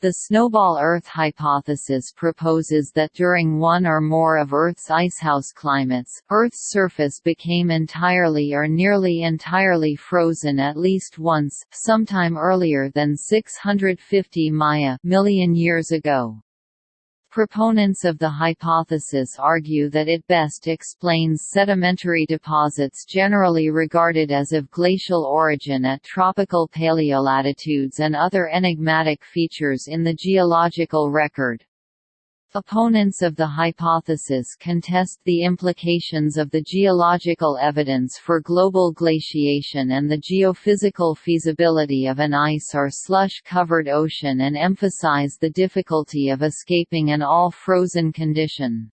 The snowball Earth hypothesis proposes that during one or more of Earth's icehouse climates, Earth's surface became entirely or nearly entirely frozen at least once, sometime earlier than 650 Maya million years ago. Proponents of the hypothesis argue that it best explains sedimentary deposits generally regarded as of glacial origin at tropical paleolatitudes and other enigmatic features in the geological record. Opponents of the hypothesis contest the implications of the geological evidence for global glaciation and the geophysical feasibility of an ice or slush-covered ocean and emphasize the difficulty of escaping an all-frozen condition.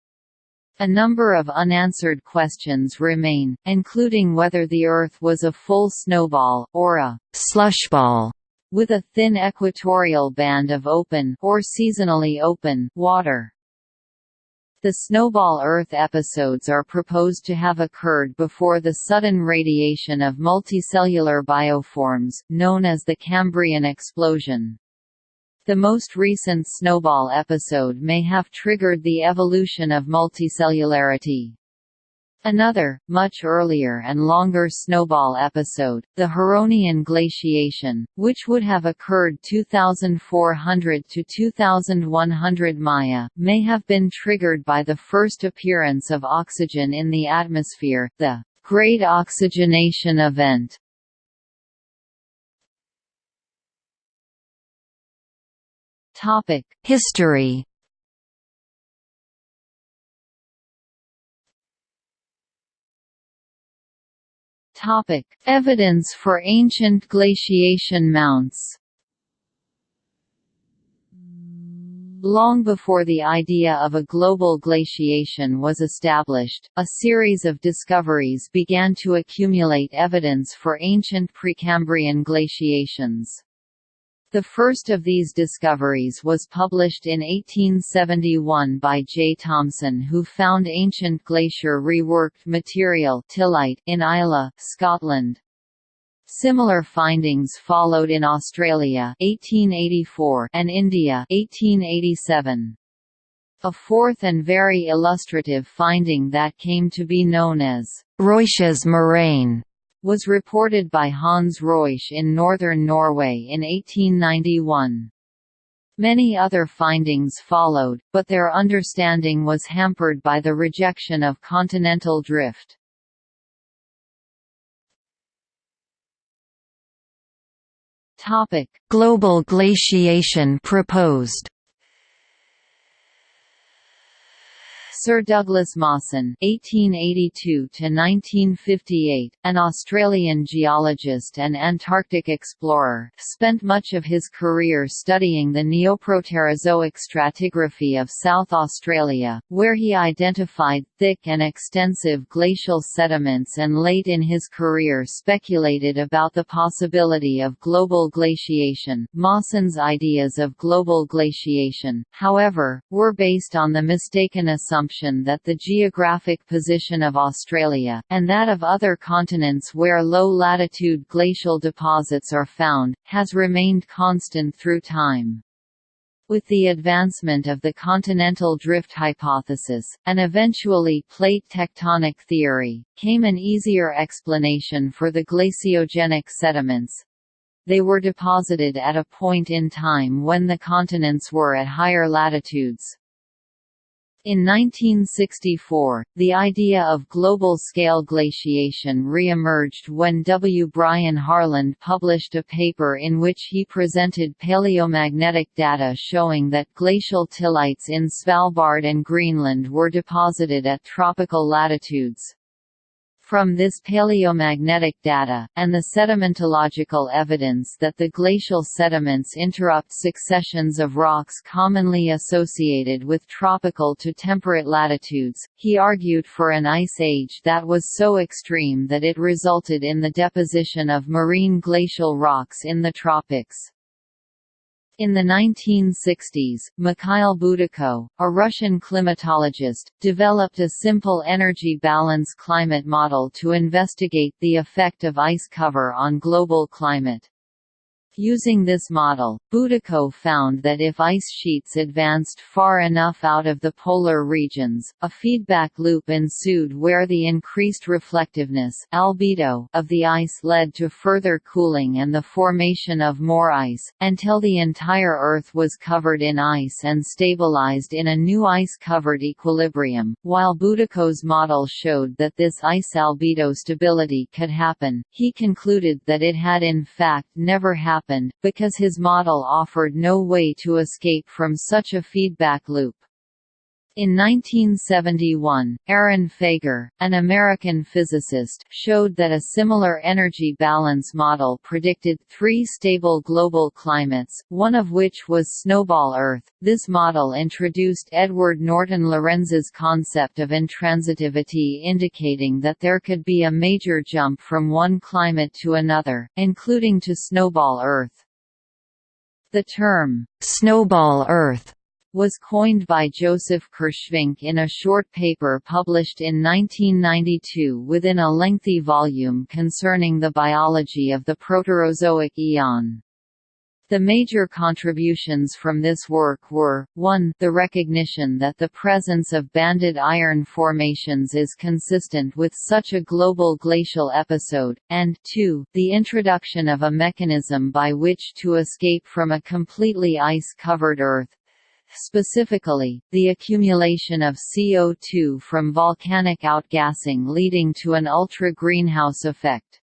A number of unanswered questions remain, including whether the Earth was a full snowball, or a slushball with a thin equatorial band of open or seasonally open water. The snowball Earth episodes are proposed to have occurred before the sudden radiation of multicellular bioforms, known as the Cambrian explosion. The most recent snowball episode may have triggered the evolution of multicellularity. Another, much earlier and longer snowball episode, the Huronian glaciation, which would have occurred 2400 to 2100 Maya, may have been triggered by the first appearance of oxygen in the atmosphere, the Great Oxygenation Event. History Topic: Evidence for ancient glaciation mounts. Long before the idea of a global glaciation was established, a series of discoveries began to accumulate evidence for ancient Precambrian glaciations. The first of these discoveries was published in 1871 by J. Thomson who found ancient glacier reworked material in Islay, Scotland. Similar findings followed in Australia 1884 and India 1887. A fourth and very illustrative finding that came to be known as Reusch's moraine was reported by Hans Reusch in northern Norway in 1891. Many other findings followed, but their understanding was hampered by the rejection of continental drift. Global glaciation proposed Sir Douglas Mawson (1882–1958), an Australian geologist and Antarctic explorer, spent much of his career studying the Neoproterozoic stratigraphy of South Australia, where he identified thick and extensive glacial sediments, and late in his career speculated about the possibility of global glaciation. Mawson's ideas of global glaciation, however, were based on the mistaken assumption assumption that the geographic position of Australia, and that of other continents where low-latitude glacial deposits are found, has remained constant through time. With the advancement of the continental drift hypothesis, and eventually plate tectonic theory, came an easier explanation for the glaciogenic sediments. They were deposited at a point in time when the continents were at higher latitudes. In 1964, the idea of global-scale glaciation re-emerged when W. Brian Harland published a paper in which he presented paleomagnetic data showing that glacial tillites in Svalbard and Greenland were deposited at tropical latitudes. From this paleomagnetic data, and the sedimentological evidence that the glacial sediments interrupt successions of rocks commonly associated with tropical to temperate latitudes, he argued for an ice age that was so extreme that it resulted in the deposition of marine glacial rocks in the tropics. In the 1960s, Mikhail Budyko, a Russian climatologist, developed a simple energy balance climate model to investigate the effect of ice cover on global climate. Using this model, Budyko found that if ice sheets advanced far enough out of the polar regions, a feedback loop ensued where the increased reflectiveness albedo of the ice led to further cooling and the formation of more ice, until the entire Earth was covered in ice and stabilized in a new ice-covered equilibrium. While Budyko's model showed that this ice albedo stability could happen, he concluded that it had in fact never happened happened, because his model offered no way to escape from such a feedback loop. In 1971, Aron Faegre, an American physicist, showed that a similar energy balance model predicted three stable global climates, one of which was snowball Earth. This model introduced Edward Norton Lorenz's concept of intransitivity indicating that there could be a major jump from one climate to another, including to snowball Earth. The term, snowball Earth was coined by Joseph Kirschvink in a short paper published in 1992 within a lengthy volume concerning the biology of the Proterozoic eon. The major contributions from this work were, 1 the recognition that the presence of banded iron formations is consistent with such a global glacial episode, and 2 the introduction of a mechanism by which to escape from a completely ice-covered Earth, Specifically, the accumulation of CO2 from volcanic outgassing leading to an ultra-greenhouse effect.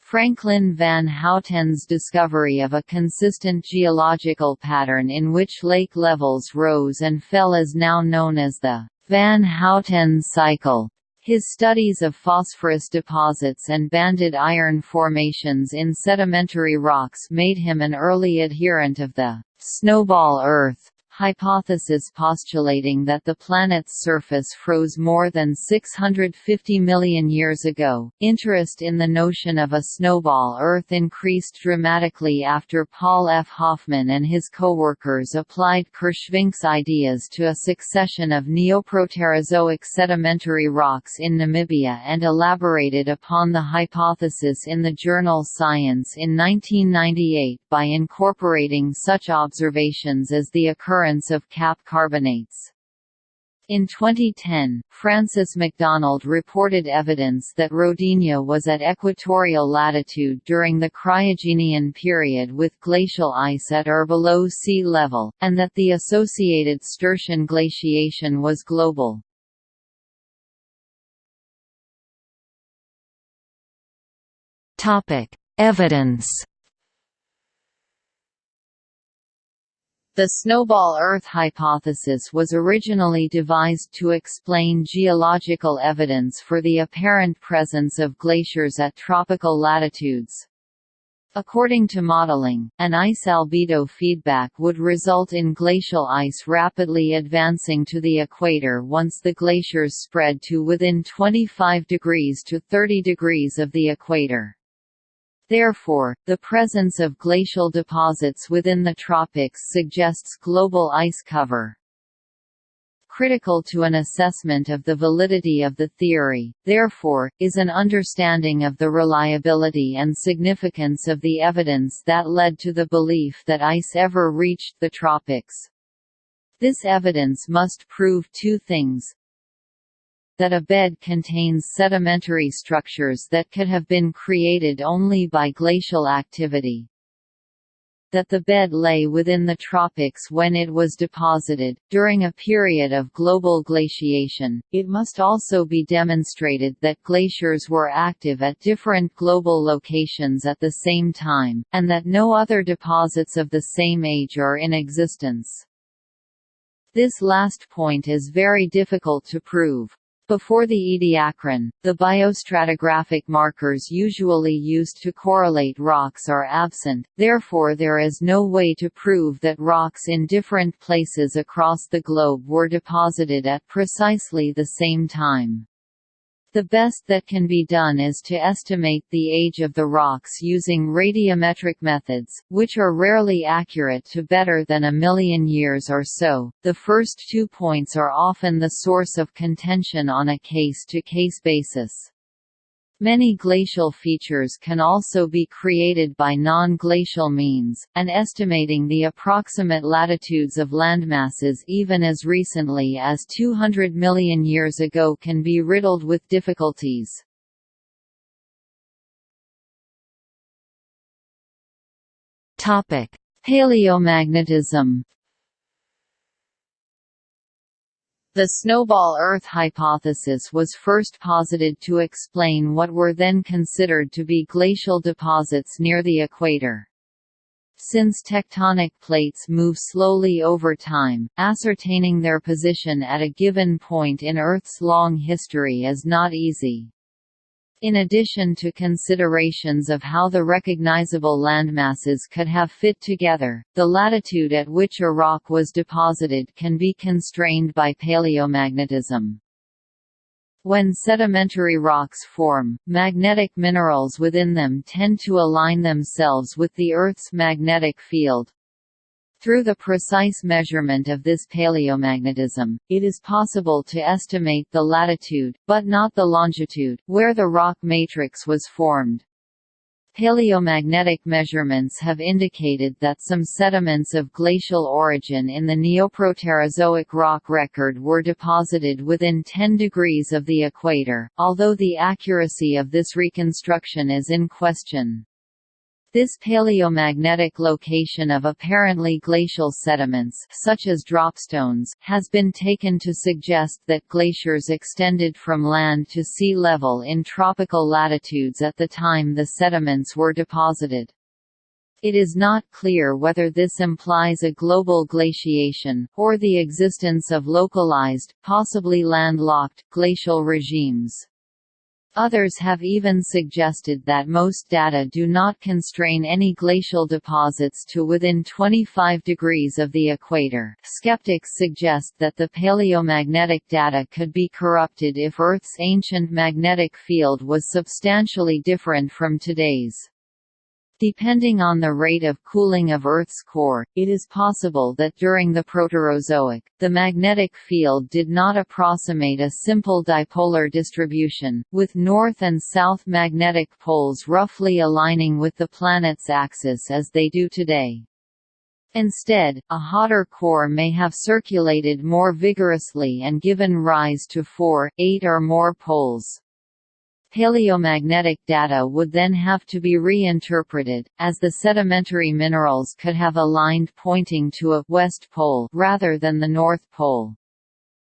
Franklin van Houten's discovery of a consistent geological pattern in which lake levels rose and fell is now known as the Van Houten cycle. His studies of phosphorus deposits and banded iron formations in sedimentary rocks made him an early adherent of the snowball Earth hypothesis postulating that the planet's surface froze more than 650 million years ago. Interest in the notion of a snowball Earth increased dramatically after Paul F. Hoffman and his co-workers applied Kirschvink's ideas to a succession of Neoproterozoic sedimentary rocks in Namibia and elaborated upon the hypothesis in the journal Science in 1998 by incorporating such observations as the occurrence occurrence of cap carbonates. In 2010, Francis Macdonald reported evidence that Rodinia was at equatorial latitude during the Cryogenian period with glacial ice at or below sea level, and that the associated Sturtian glaciation was global. Evidence The snowball Earth hypothesis was originally devised to explain geological evidence for the apparent presence of glaciers at tropical latitudes. According to modeling, an ice albedo feedback would result in glacial ice rapidly advancing to the equator once the glaciers spread to within 25 degrees to 30 degrees of the equator. Therefore, the presence of glacial deposits within the tropics suggests global ice cover. Critical to an assessment of the validity of the theory, therefore, is an understanding of the reliability and significance of the evidence that led to the belief that ice ever reached the tropics. This evidence must prove two things that a bed contains sedimentary structures that could have been created only by glacial activity. That the bed lay within the tropics when it was deposited, during a period of global glaciation. It must also be demonstrated that glaciers were active at different global locations at the same time, and that no other deposits of the same age are in existence. This last point is very difficult to prove. Before the Ediacaran, the biostratigraphic markers usually used to correlate rocks are absent, therefore there is no way to prove that rocks in different places across the globe were deposited at precisely the same time. The best that can be done is to estimate the age of the rocks using radiometric methods, which are rarely accurate to better than a million years or so. The first two points are often the source of contention on a case to case basis. Many glacial features can also be created by non-glacial means, and estimating the approximate latitudes of landmasses even as recently as 200 million years ago can be riddled with difficulties. Paleomagnetism The snowball Earth hypothesis was first posited to explain what were then considered to be glacial deposits near the equator. Since tectonic plates move slowly over time, ascertaining their position at a given point in Earth's long history is not easy. In addition to considerations of how the recognizable landmasses could have fit together, the latitude at which a rock was deposited can be constrained by paleomagnetism. When sedimentary rocks form, magnetic minerals within them tend to align themselves with the Earth's magnetic field, through the precise measurement of this paleomagnetism, it is possible to estimate the latitude, but not the longitude, where the rock matrix was formed. Paleomagnetic measurements have indicated that some sediments of glacial origin in the Neoproterozoic rock record were deposited within 10 degrees of the equator, although the accuracy of this reconstruction is in question. This paleomagnetic location of apparently glacial sediments such as dropstones has been taken to suggest that glaciers extended from land to sea level in tropical latitudes at the time the sediments were deposited. It is not clear whether this implies a global glaciation, or the existence of localized, possibly landlocked, glacial regimes. Others have even suggested that most data do not constrain any glacial deposits to within 25 degrees of the equator. Skeptics suggest that the paleomagnetic data could be corrupted if Earth's ancient magnetic field was substantially different from today's. Depending on the rate of cooling of Earth's core, it is possible that during the Proterozoic, the magnetic field did not approximate a simple dipolar distribution, with north and south magnetic poles roughly aligning with the planet's axis as they do today. Instead, a hotter core may have circulated more vigorously and given rise to four, eight or more poles. Paleomagnetic data would then have to be reinterpreted, as the sedimentary minerals could have aligned pointing to a west pole rather than the north pole.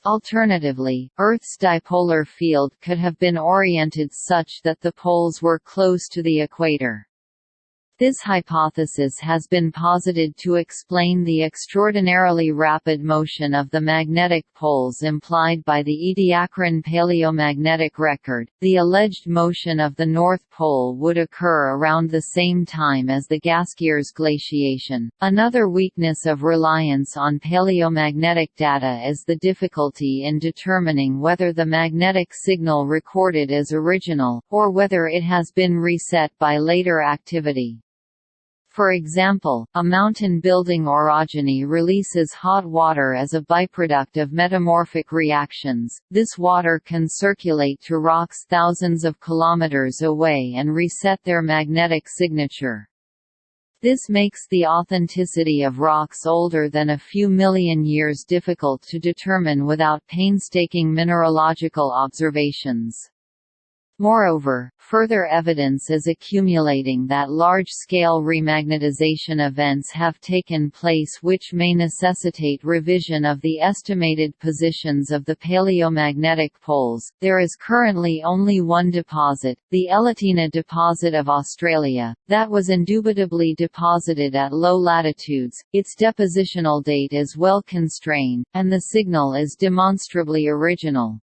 Alternatively, Earth's dipolar field could have been oriented such that the poles were close to the equator. This hypothesis has been posited to explain the extraordinarily rapid motion of the magnetic poles implied by the Ediacaran paleomagnetic record. The alleged motion of the North Pole would occur around the same time as the Gaskiers glaciation. Another weakness of reliance on paleomagnetic data is the difficulty in determining whether the magnetic signal recorded is original, or whether it has been reset by later activity. For example, a mountain building orogeny releases hot water as a byproduct of metamorphic reactions. This water can circulate to rocks thousands of kilometers away and reset their magnetic signature. This makes the authenticity of rocks older than a few million years difficult to determine without painstaking mineralogical observations. Moreover, further evidence is accumulating that large-scale remagnetization events have taken place which may necessitate revision of the estimated positions of the paleomagnetic poles. There is currently only one deposit, the Elatina deposit of Australia, that was indubitably deposited at low latitudes. Its depositional date is well constrained, and the signal is demonstrably original.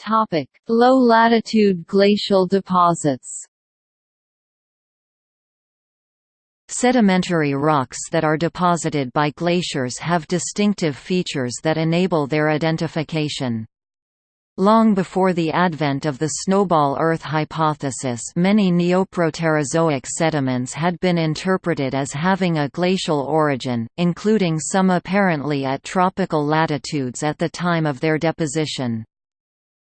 Topic: Low-latitude glacial deposits. Sedimentary rocks that are deposited by glaciers have distinctive features that enable their identification. Long before the advent of the snowball Earth hypothesis many Neoproterozoic sediments had been interpreted as having a glacial origin, including some apparently at tropical latitudes at the time of their deposition.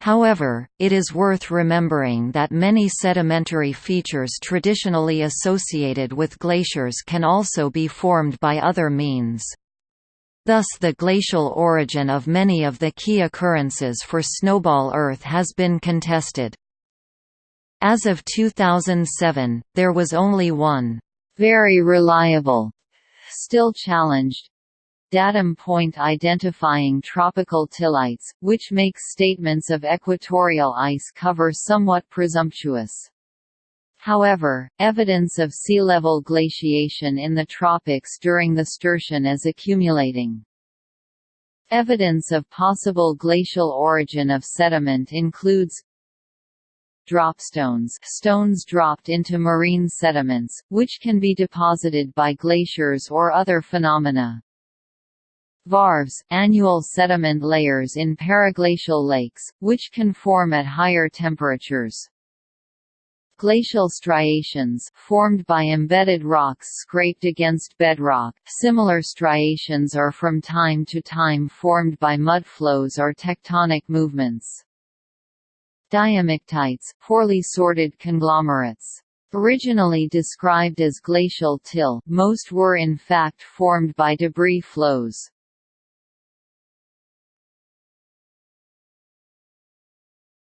However, it is worth remembering that many sedimentary features traditionally associated with glaciers can also be formed by other means. Thus the glacial origin of many of the key occurrences for snowball Earth has been contested. As of 2007, there was only one very reliable, still challenged, datum point identifying tropical tillites, which makes statements of equatorial ice cover somewhat presumptuous. However, evidence of sea level glaciation in the tropics during the Sturtian is accumulating. Evidence of possible glacial origin of sediment includes dropstones stones dropped into marine sediments, which can be deposited by glaciers or other phenomena. Varves annual sediment layers in periglacial lakes, which can form at higher temperatures. Glacial striations formed by embedded rocks scraped against bedrock. Similar striations are from time to time formed by mud flows or tectonic movements. Diamictites, poorly sorted conglomerates. Originally described as glacial till, most were in fact formed by debris flows.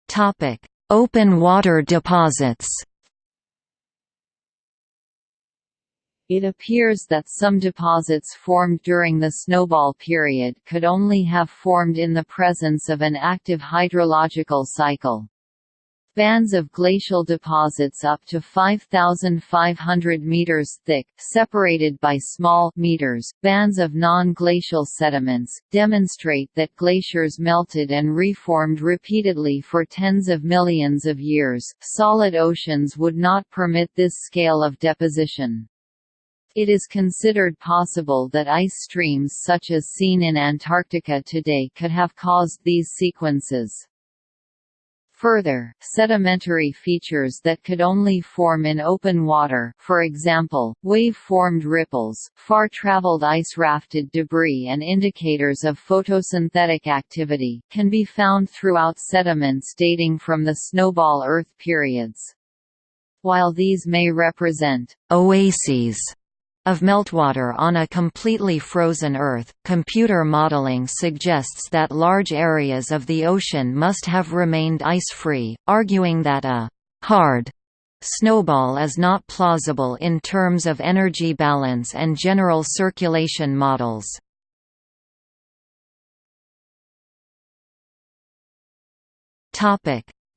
Topic: Open water deposits It appears that some deposits formed during the snowball period could only have formed in the presence of an active hydrological cycle. Bands of glacial deposits up to 5,500 meters thick, separated by small meters, bands of non-glacial sediments, demonstrate that glaciers melted and reformed repeatedly for tens of millions of years. Solid oceans would not permit this scale of deposition. It is considered possible that ice streams such as seen in Antarctica today could have caused these sequences. Further, sedimentary features that could only form in open water for example, wave-formed ripples, far-traveled ice-rafted debris and indicators of photosynthetic activity can be found throughout sediments dating from the snowball Earth periods. While these may represent oases of meltwater on a completely frozen Earth, computer modeling suggests that large areas of the ocean must have remained ice-free, arguing that a «hard» snowball is not plausible in terms of energy balance and general circulation models.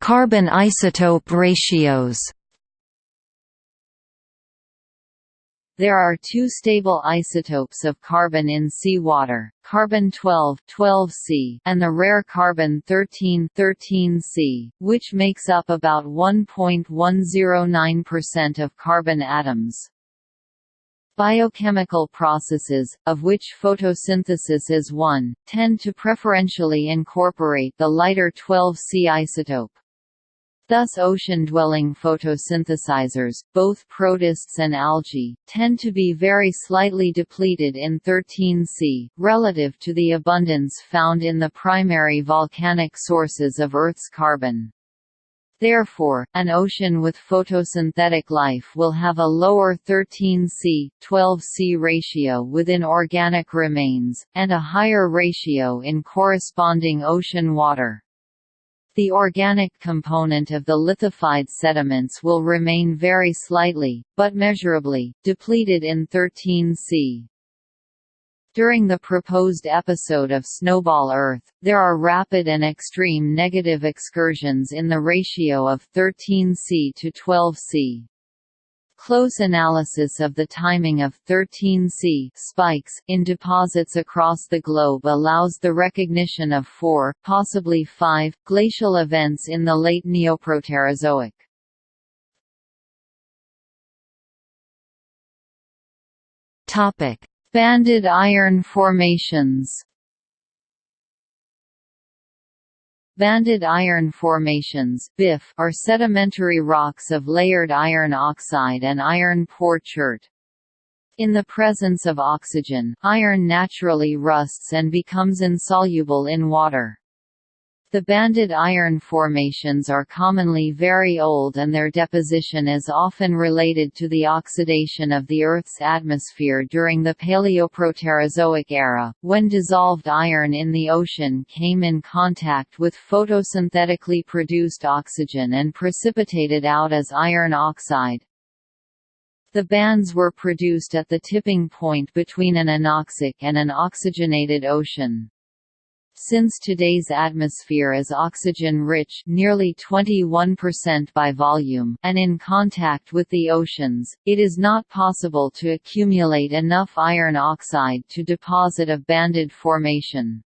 Carbon isotope ratios There are two stable isotopes of carbon in seawater, carbon-12 12C and the rare carbon-13 13C, which makes up about 1.109% of carbon atoms. Biochemical processes, of which photosynthesis is one, tend to preferentially incorporate the lighter 12C isotope. Thus ocean-dwelling photosynthesizers, both protists and algae, tend to be very slightly depleted in 13C, relative to the abundance found in the primary volcanic sources of Earth's carbon. Therefore, an ocean with photosynthetic life will have a lower 13C, 12C ratio within organic remains, and a higher ratio in corresponding ocean water. The organic component of the lithified sediments will remain very slightly, but measurably, depleted in 13C. During the proposed episode of Snowball Earth, there are rapid and extreme negative excursions in the ratio of 13C to 12C. Close analysis of the timing of 13C spikes in deposits across the globe allows the recognition of four, possibly five, glacial events in the late Neoproterozoic. Banded iron formations Banded iron formations BIF are sedimentary rocks of layered iron oxide and iron poor chert. In the presence of oxygen, iron naturally rusts and becomes insoluble in water. The banded iron formations are commonly very old and their deposition is often related to the oxidation of the Earth's atmosphere during the Paleoproterozoic era, when dissolved iron in the ocean came in contact with photosynthetically produced oxygen and precipitated out as iron oxide. The bands were produced at the tipping point between an anoxic and an oxygenated ocean. Since today's atmosphere is oxygen-rich nearly 21% by volume and in contact with the oceans, it is not possible to accumulate enough iron oxide to deposit a banded formation.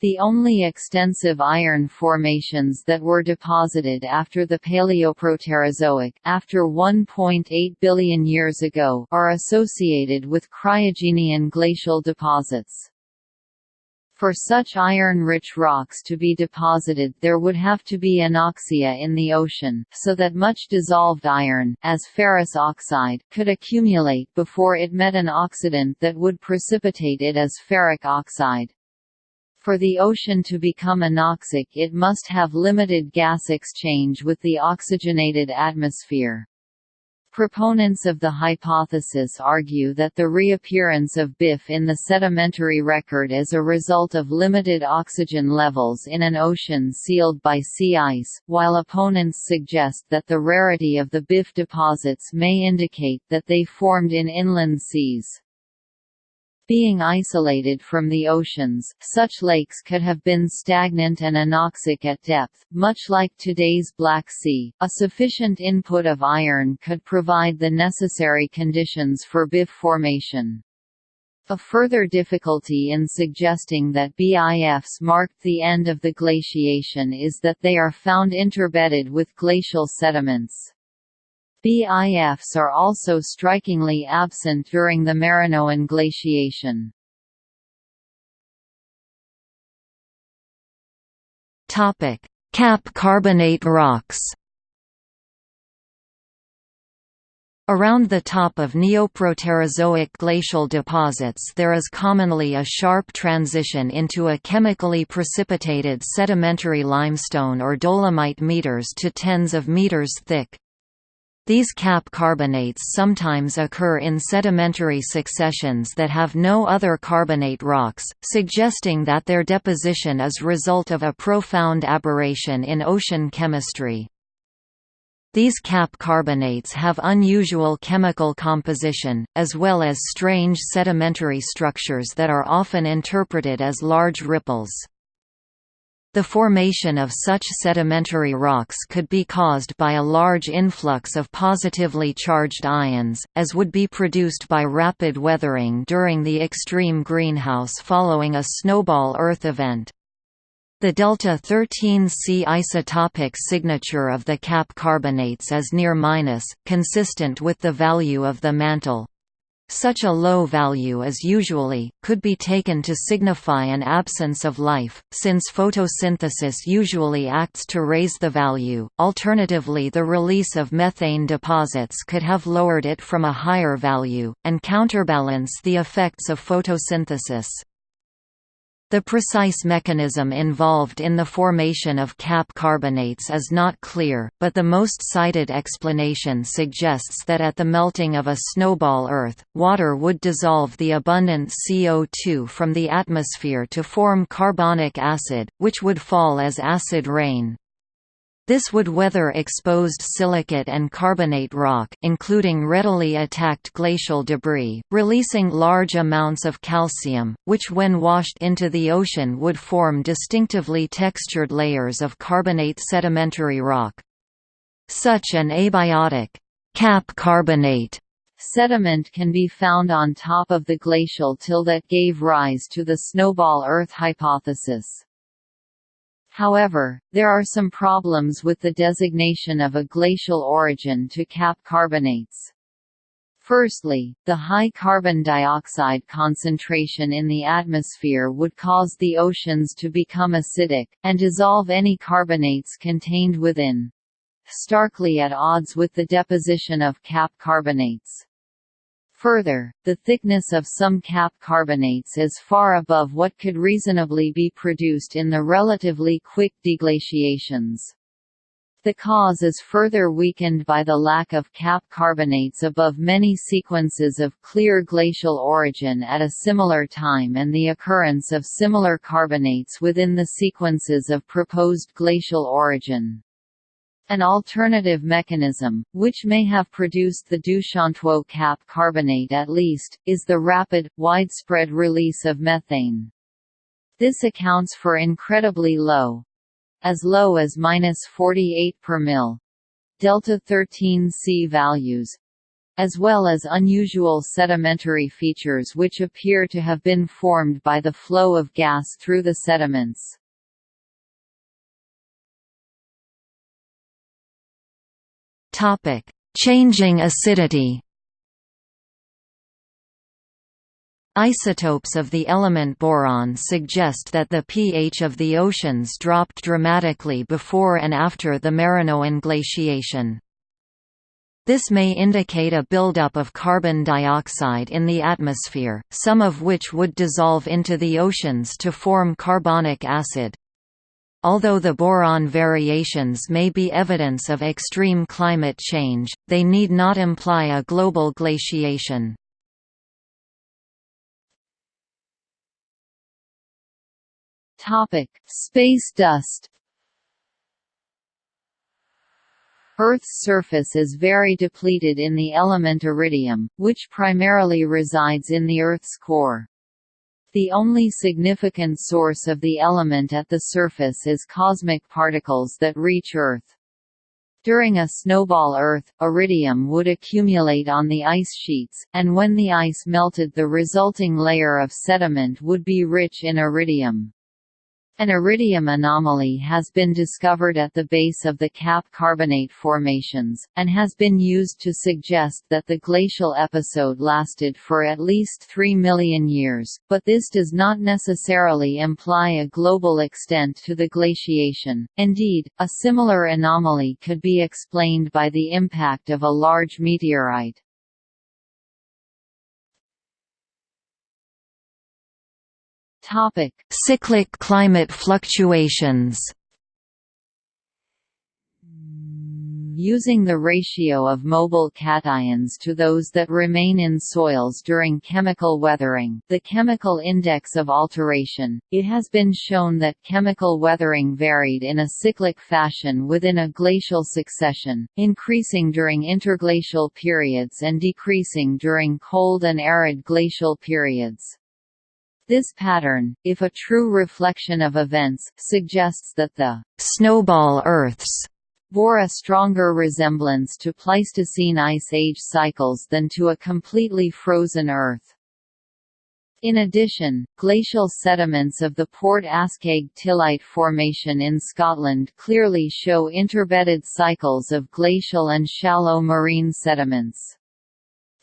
The only extensive iron formations that were deposited after the Paleoproterozoic after 1.8 billion years ago are associated with cryogenian glacial deposits. For such iron-rich rocks to be deposited there would have to be anoxia in the ocean, so that much dissolved iron, as ferrous oxide, could accumulate before it met an oxidant that would precipitate it as ferric oxide. For the ocean to become anoxic it must have limited gas exchange with the oxygenated atmosphere. Proponents of the hypothesis argue that the reappearance of BIF in the sedimentary record is a result of limited oxygen levels in an ocean sealed by sea ice, while opponents suggest that the rarity of the BIF deposits may indicate that they formed in inland seas. Being isolated from the oceans, such lakes could have been stagnant and anoxic at depth, much like today's Black Sea. A sufficient input of iron could provide the necessary conditions for BIF formation. A further difficulty in suggesting that BIFs marked the end of the glaciation is that they are found interbedded with glacial sediments. BIFs are also strikingly absent during the Marinoan glaciation. Cap carbonate rocks Around the top of Neoproterozoic glacial deposits there is commonly a sharp transition into a chemically precipitated sedimentary limestone or dolomite meters to tens of meters thick. These cap carbonates sometimes occur in sedimentary successions that have no other carbonate rocks, suggesting that their deposition is result of a profound aberration in ocean chemistry. These cap carbonates have unusual chemical composition, as well as strange sedimentary structures that are often interpreted as large ripples. The formation of such sedimentary rocks could be caused by a large influx of positively charged ions, as would be produced by rapid weathering during the extreme greenhouse following a snowball Earth event. The delta 13C isotopic signature of the cap carbonates is near minus, consistent with the value of the mantle. Such a low value is usually, could be taken to signify an absence of life, since photosynthesis usually acts to raise the value, alternatively the release of methane deposits could have lowered it from a higher value, and counterbalance the effects of photosynthesis. The precise mechanism involved in the formation of cap carbonates is not clear, but the most cited explanation suggests that at the melting of a snowball Earth, water would dissolve the abundant CO2 from the atmosphere to form carbonic acid, which would fall as acid rain. This would weather exposed silicate and carbonate rock including readily attacked glacial debris, releasing large amounts of calcium, which when washed into the ocean would form distinctively textured layers of carbonate sedimentary rock. Such an abiotic cap carbonate sediment can be found on top of the glacial till that gave rise to the snowball Earth hypothesis. However, there are some problems with the designation of a glacial origin to cap carbonates. Firstly, the high carbon dioxide concentration in the atmosphere would cause the oceans to become acidic, and dissolve any carbonates contained within. Starkly at odds with the deposition of cap carbonates. Further, the thickness of some cap carbonates is far above what could reasonably be produced in the relatively quick deglaciations. The cause is further weakened by the lack of cap carbonates above many sequences of clear glacial origin at a similar time and the occurrence of similar carbonates within the sequences of proposed glacial origin. An alternative mechanism, which may have produced the Doushantuo cap carbonate at least, is the rapid, widespread release of methane. This accounts for incredibly low, as low as minus 48 per mil delta 13 C values as well as unusual sedimentary features which appear to have been formed by the flow of gas through the sediments. Topic: Changing acidity. Isotopes of the element boron suggest that the pH of the oceans dropped dramatically before and after the Marinoan glaciation. This may indicate a buildup of carbon dioxide in the atmosphere, some of which would dissolve into the oceans to form carbonic acid. Although the boron variations may be evidence of extreme climate change, they need not imply a global glaciation. Topic: Space dust. Earth's surface is very depleted in the element iridium, which primarily resides in the Earth's core. The only significant source of the element at the surface is cosmic particles that reach Earth. During a snowball Earth, iridium would accumulate on the ice sheets, and when the ice melted the resulting layer of sediment would be rich in iridium. An iridium anomaly has been discovered at the base of the cap carbonate formations, and has been used to suggest that the glacial episode lasted for at least 3 million years, but this does not necessarily imply a global extent to the glaciation. Indeed, a similar anomaly could be explained by the impact of a large meteorite. Topic: Cyclic climate fluctuations. Using the ratio of mobile cations to those that remain in soils during chemical weathering, the chemical index of alteration, it has been shown that chemical weathering varied in a cyclic fashion within a glacial succession, increasing during interglacial periods and decreasing during cold and arid glacial periods. This pattern, if a true reflection of events, suggests that the snowball Earths bore a stronger resemblance to Pleistocene ice age cycles than to a completely frozen Earth. In addition, glacial sediments of the Port Askaig Tillite Formation in Scotland clearly show interbedded cycles of glacial and shallow marine sediments.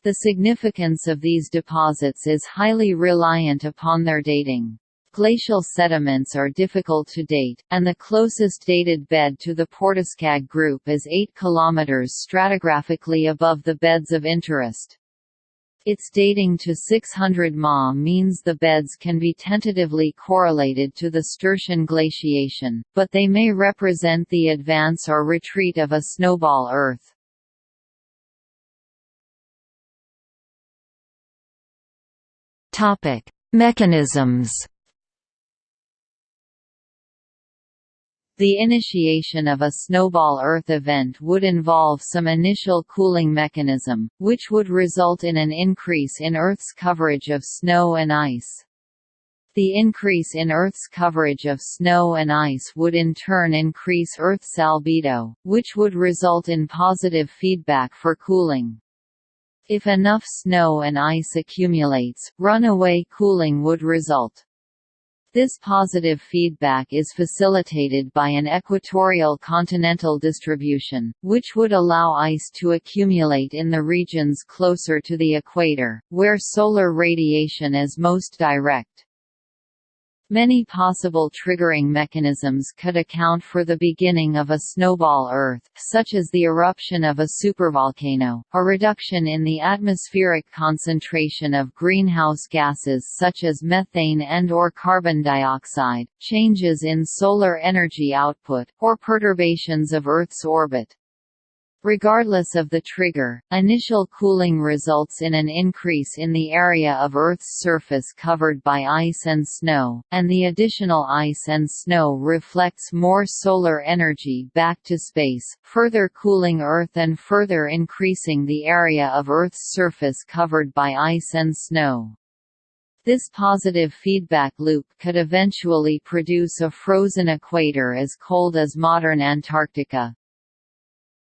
The significance of these deposits is highly reliant upon their dating. Glacial sediments are difficult to date, and the closest dated bed to the Port Askaig group is 8 km stratigraphically above the beds of interest. Its dating to 600 Ma means the beds can be tentatively correlated to the Sturtian glaciation, but they may represent the advance or retreat of a snowball Earth. Topic: Mechanisms. The initiation of a snowball Earth event would involve some initial cooling mechanism, which would result in an increase in Earth's coverage of snow and ice. The increase in Earth's coverage of snow and ice would in turn increase Earth's albedo, which would result in positive feedback for cooling. If enough snow and ice accumulates, runaway cooling would result. This positive feedback is facilitated by an equatorial continental distribution, which would allow ice to accumulate in the regions closer to the equator, where solar radiation is most direct. Many possible triggering mechanisms could account for the beginning of a snowball Earth, such as the eruption of a supervolcano, a reduction in the atmospheric concentration of greenhouse gases such as methane and or carbon dioxide, changes in solar energy output, or perturbations of Earth's orbit. Regardless of the trigger, initial cooling results in an increase in the area of Earth's surface covered by ice and snow, and the additional ice and snow reflects more solar energy back to space, further cooling Earth and further increasing the area of Earth's surface covered by ice and snow. This positive feedback loop could eventually produce a frozen equator as cold as modern Antarctica,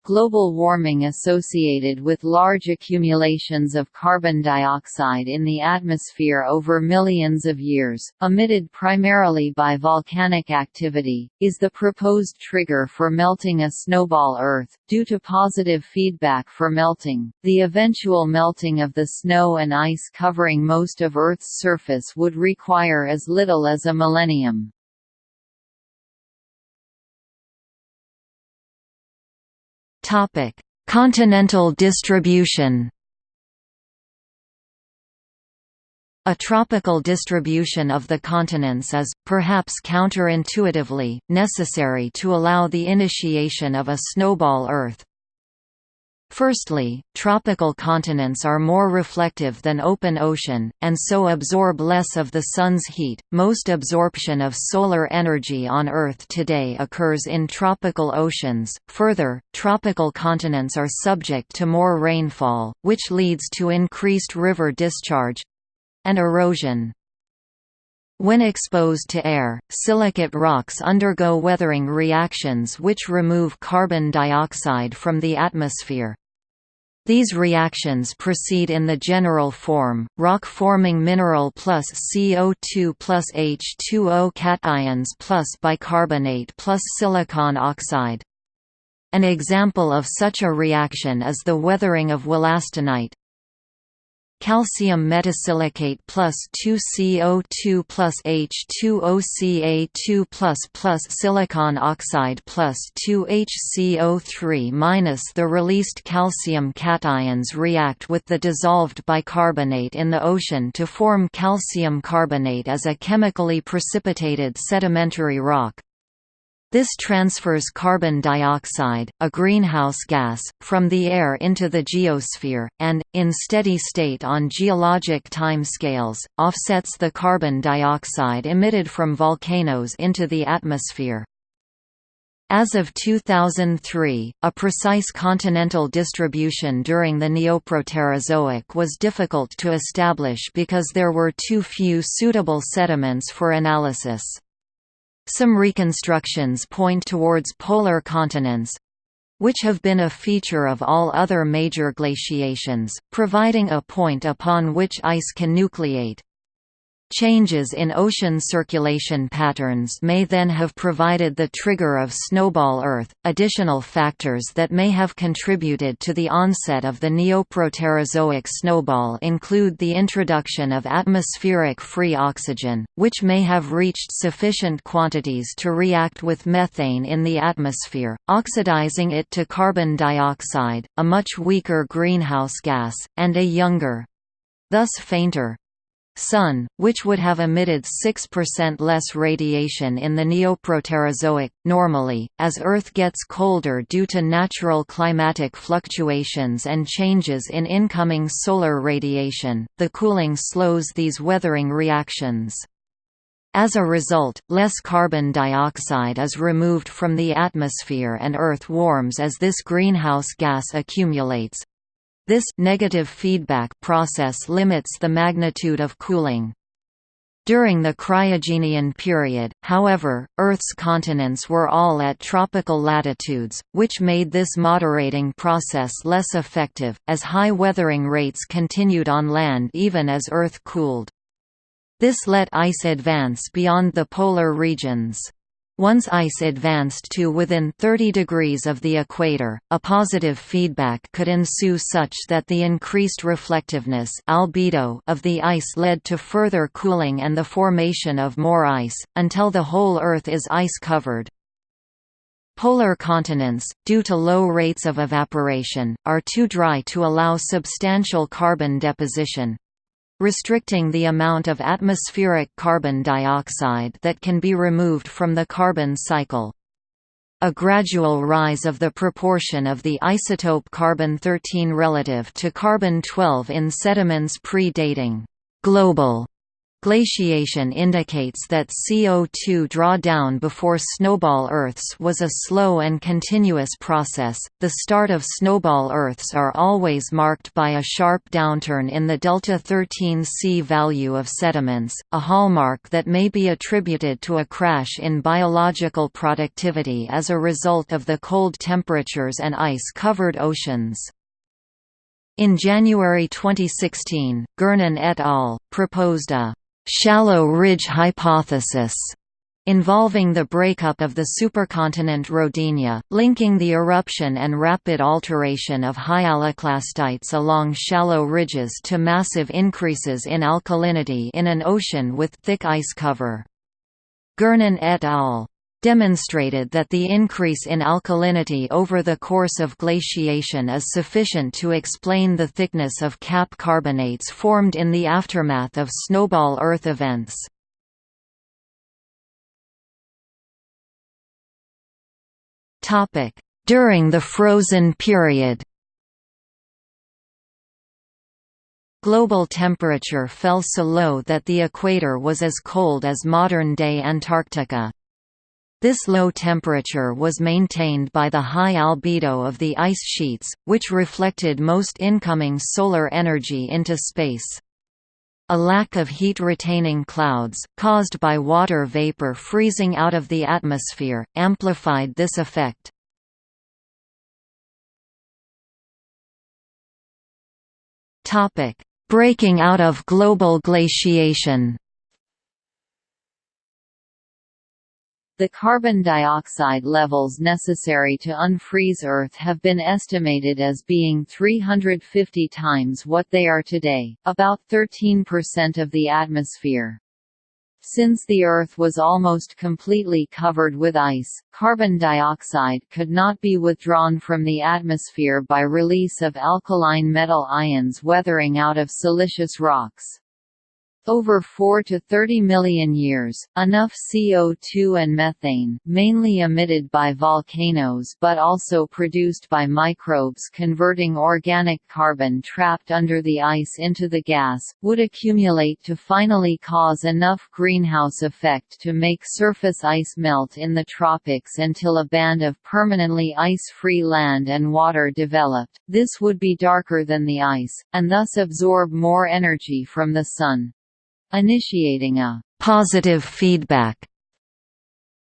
global warming associated with large accumulations of carbon dioxide in the atmosphere over millions of years, emitted primarily by volcanic activity, is the proposed trigger for melting a snowball Earth. Due to positive feedback for melting, the eventual melting of the snow and ice covering most of Earth's surface would require as little as a millennium. Topic: Continental distribution. A tropical distribution of the continents is, perhaps counterintuitively, necessary to allow the initiation of a snowball Earth. Firstly, tropical continents are more reflective than open ocean, and so absorb less of the Sun's heat. Most absorption of solar energy on Earth today occurs in tropical oceans. Further, tropical continents are subject to more rainfall, which leads to increased river discharge and erosion. When exposed to air, silicate rocks undergo weathering reactions which remove carbon dioxide from the atmosphere. These reactions proceed in the general form, rock-forming mineral plus CO2 plus H2O cations plus bicarbonate plus silicon oxide. An example of such a reaction is the weathering of wollastonite, calcium metasilicate plus 2CO2 plus H2OCa2 plus plus silicon oxide plus 2HCO3 minus the released calcium cations react with the dissolved bicarbonate in the ocean to form calcium carbonate as a chemically precipitated sedimentary rock. This transfers carbon dioxide, a greenhouse gas, from the air into the geosphere, and, in steady state on geologic time scales, offsets the carbon dioxide emitted from volcanoes into the atmosphere. As of 2003, a precise continental distribution during the Neoproterozoic was difficult to establish because there were too few suitable sediments for analysis. Some reconstructions point towards polar continents, which have been a feature of all other major glaciations, providing a point upon which ice can nucleate. Changes in ocean circulation patterns may then have provided the trigger of snowball Earth. Additional factors that may have contributed to the onset of the Neoproterozoic snowball include the introduction of atmospheric free oxygen, which may have reached sufficient quantities to react with methane in the atmosphere, oxidizing it to carbon dioxide, a much weaker greenhouse gas, and a younger thus fainter Sun, which would have emitted 6% less radiation in the Neoproterozoic, normally, as Earth gets colder due to natural climatic fluctuations and changes in incoming solar radiation, the cooling slows these weathering reactions. As a result, less carbon dioxide is removed from the atmosphere and Earth warms as this greenhouse gas accumulates, this negative feedback process limits the magnitude of cooling. During the Cryogenian period, however, Earth's continents were all at tropical latitudes, which made this moderating process less effective, as high weathering rates continued on land even as Earth cooled. This let ice advance beyond the polar regions. Once ice advanced to within 30 degrees of the equator, a positive feedback could ensue such that the increased reflectiveness albedo of the ice led to further cooling and the formation of more ice, until the whole Earth is ice-covered. Polar continents, due to low rates of evaporation, are too dry to allow substantial carbon deposition, restricting the amount of atmospheric carbon dioxide that can be removed from the carbon cycle. A gradual rise of the proportion of the isotope carbon-13 relative to carbon-12 in sediments pre-dating global Glaciation indicates that CO2 drawdown before snowball Earths was a slow and continuous process. The start of snowball Earths are always marked by a sharp downturn in the delta 13 C value of sediments, a hallmark that may be attributed to a crash in biological productivity as a result of the cold temperatures and ice-covered oceans. In January 2016, Gernon et al. proposed a shallow ridge hypothesis involving the breakup of the supercontinent Rodinia, linking the eruption and rapid alteration of hyaloclastites along shallow ridges to massive increases in alkalinity in an ocean with thick ice cover. Gernon et al demonstrated that the increase in alkalinity over the course of glaciation is sufficient to explain the thickness of cap carbonates formed in the aftermath of snowball Earth events. During the frozen period Global temperature fell so low that the equator was as cold as modern-day Antarctica. This low temperature was maintained by the high albedo of the ice sheets, which reflected most incoming solar energy into space. A lack of heat-retaining clouds, caused by water vapor freezing out of the atmosphere, amplified this effect. Breaking out of global glaciation The carbon dioxide levels necessary to unfreeze Earth have been estimated as being 350 times what they are today, about 13% of the atmosphere. Since the Earth was almost completely covered with ice, carbon dioxide could not be withdrawn from the atmosphere by release of alkaline metal ions weathering out of silicious rocks. Over 4 to 30 million years, enough CO2 and methane, mainly emitted by volcanoes but also produced by microbes converting organic carbon trapped under the ice into the gas, would accumulate to finally cause enough greenhouse effect to make surface ice melt in the tropics until a band of permanently ice-free land and water developed. This would be darker than the ice, and thus absorb more energy from the sun initiating a positive feedback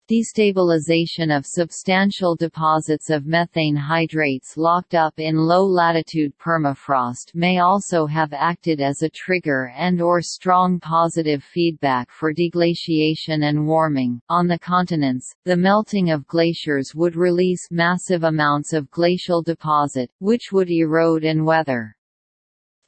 Destabilization of substantial deposits of methane hydrates locked up in low-latitude permafrost may also have acted as a trigger and or strong positive feedback for deglaciation and warming. On the continents, the melting of glaciers would release massive amounts of glacial deposit, which would erode and weather.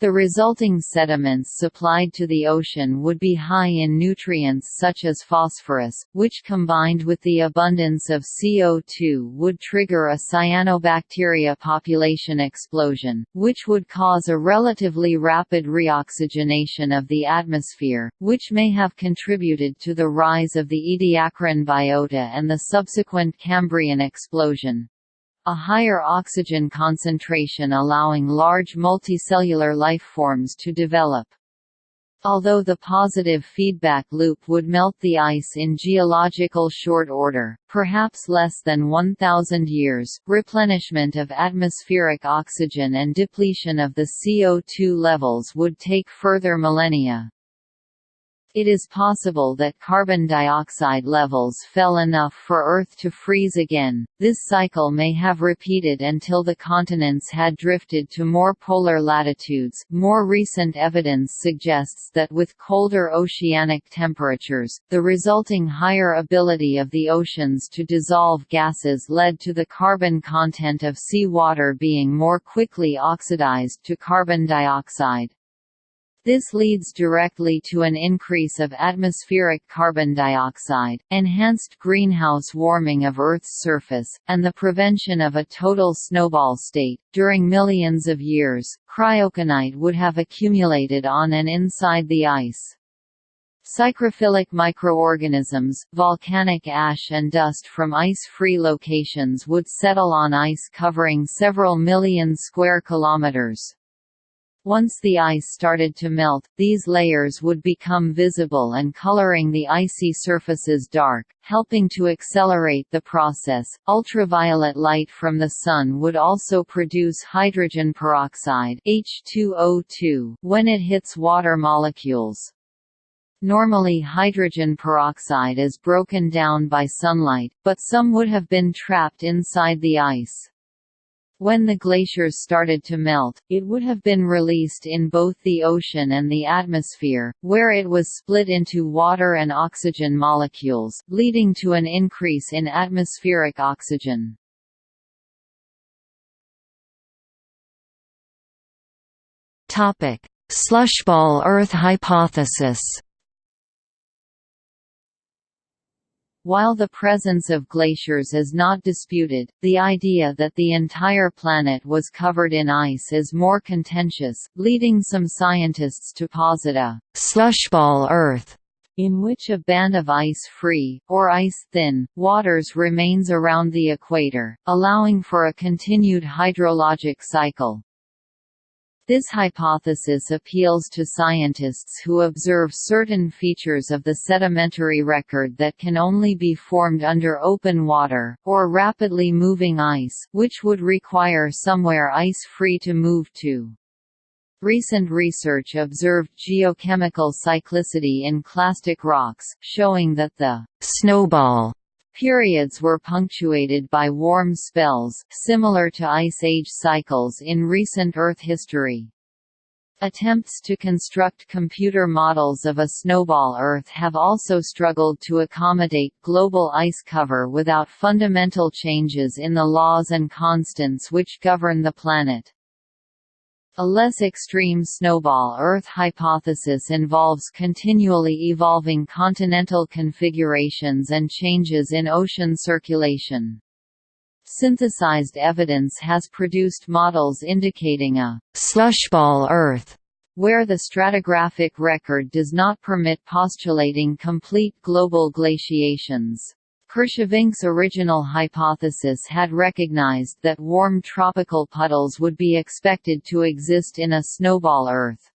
The resulting sediments supplied to the ocean would be high in nutrients such as phosphorus, which combined with the abundance of CO2 would trigger a cyanobacteria population explosion, which would cause a relatively rapid reoxygenation of the atmosphere, which may have contributed to the rise of the Ediacaran biota and the subsequent Cambrian explosion a higher oxygen concentration allowing large multicellular lifeforms to develop. Although the positive feedback loop would melt the ice in geological short order, perhaps less than 1,000 years, replenishment of atmospheric oxygen and depletion of the CO2 levels would take further millennia. It is possible that carbon dioxide levels fell enough for Earth to freeze again. This cycle may have repeated until the continents had drifted to more polar latitudes. More recent evidence suggests that with colder oceanic temperatures, the resulting higher ability of the oceans to dissolve gases led to the carbon content of sea water being more quickly oxidized to carbon dioxide. This leads directly to an increase of atmospheric carbon dioxide, enhanced greenhouse warming of Earth's surface, and the prevention of a total snowball state. During millions of years, cryoconite would have accumulated on and inside the ice. Psychrophilic microorganisms, volcanic ash and dust from ice-free locations would settle on ice covering several million square kilometers. Once the ice started to melt, these layers would become visible and coloring the icy surfaces dark, helping to accelerate the process. Ultraviolet light from the sun would also produce hydrogen peroxide H2O2 when it hits water molecules. Normally hydrogen peroxide is broken down by sunlight, but some would have been trapped inside the ice. When the glaciers started to melt, it would have been released in both the ocean and the atmosphere, where it was split into water and oxygen molecules, leading to an increase in atmospheric oxygen. Slushball Earth hypothesis While the presence of glaciers is not disputed, the idea that the entire planet was covered in ice is more contentious, leading some scientists to posit a slushball Earth in which a band of ice-free, or ice-thin, waters remains around the equator, allowing for a continued hydrologic cycle. This hypothesis appeals to scientists who observe certain features of the sedimentary record that can only be formed under open water, or rapidly moving ice, which would require somewhere ice-free to move to. Recent research observed geochemical cyclicity in clastic rocks, showing that the snowball Periods were punctuated by warm spells, similar to Ice Age cycles in recent Earth history. Attempts to construct computer models of a snowball Earth have also struggled to accommodate global ice cover without fundamental changes in the laws and constants which govern the planet. A less extreme snowball Earth hypothesis involves continually evolving continental configurations and changes in ocean circulation. Synthesized evidence has produced models indicating a slushball Earth where the stratigraphic record does not permit postulating complete global glaciations. Kirschvink's original hypothesis had recognized that warm tropical puddles would be expected to exist in a snowball Earth.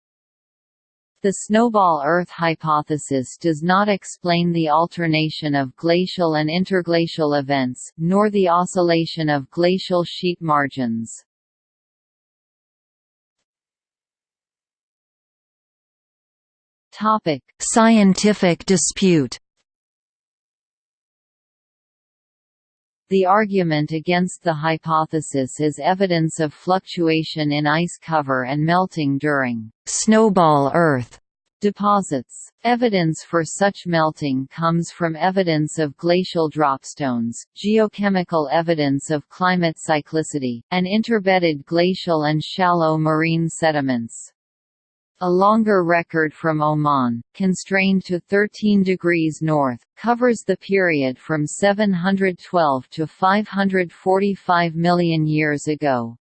The snowball Earth hypothesis does not explain the alternation of glacial and interglacial events, nor the oscillation of glacial sheet margins. Scientific dispute The argument against the hypothesis is evidence of fluctuation in ice cover and melting during snowball Earth deposits. Evidence for such melting comes from evidence of glacial dropstones, geochemical evidence of climate cyclicity, and interbedded glacial and shallow marine sediments. A longer record from Oman, constrained to 13 degrees north, covers the period from 712 to 545 million years ago.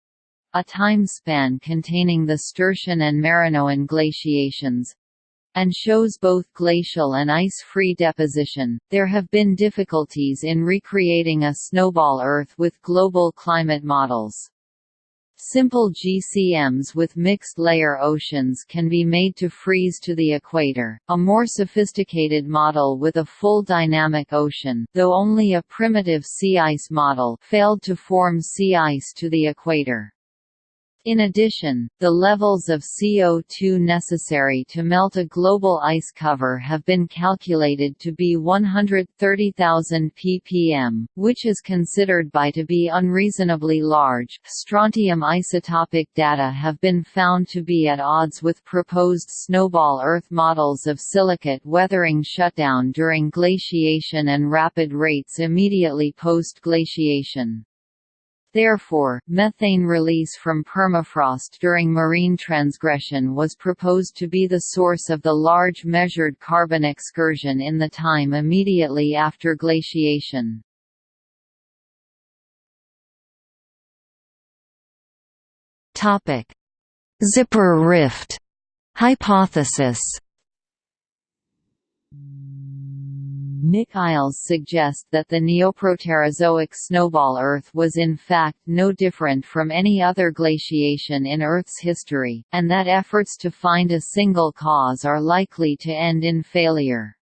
A time span containing the Sturtian and Marinoan glaciations, and shows both glacial and ice-free deposition. There have been difficulties in recreating a snowball Earth with global climate models. Simple GCMs with mixed-layer oceans can be made to freeze to the equator. A more sophisticated model with a full dynamic ocean, though only a primitive sea ice model, failed to form sea ice to the equator. In addition, the levels of CO2 necessary to melt a global ice cover have been calculated to be 130,000 ppm, which is considered by to be unreasonably large. Strontium isotopic data have been found to be at odds with proposed snowball Earth models of silicate weathering shutdown during glaciation and rapid rates immediately post-glaciation. Therefore, methane release from permafrost during marine transgression was proposed to be the source of the large measured carbon excursion in the time immediately after glaciation. Zipper rift. Hypothesis Nick Eyles suggests that the Neoproterozoic snowball Earth was in fact no different from any other glaciation in Earth's history, and that efforts to find a single cause are likely to end in failure.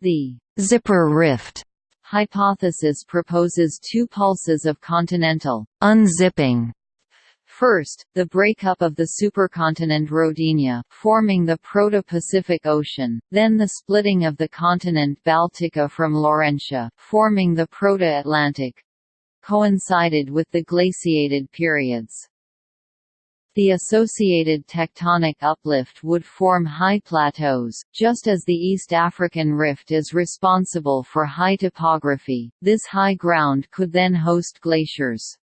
The «zipper rift» hypothesis proposes two pulses of continental «unzipping» First, the breakup of the supercontinent Rodinia, forming the Proto-Pacific Ocean, then the splitting of the continent Baltica from Laurentia, forming the Proto-Atlantic coincided with the glaciated periods. The associated tectonic uplift would form high plateaus, just as the East African Rift is responsible for high topography. This high ground could then host glaciers.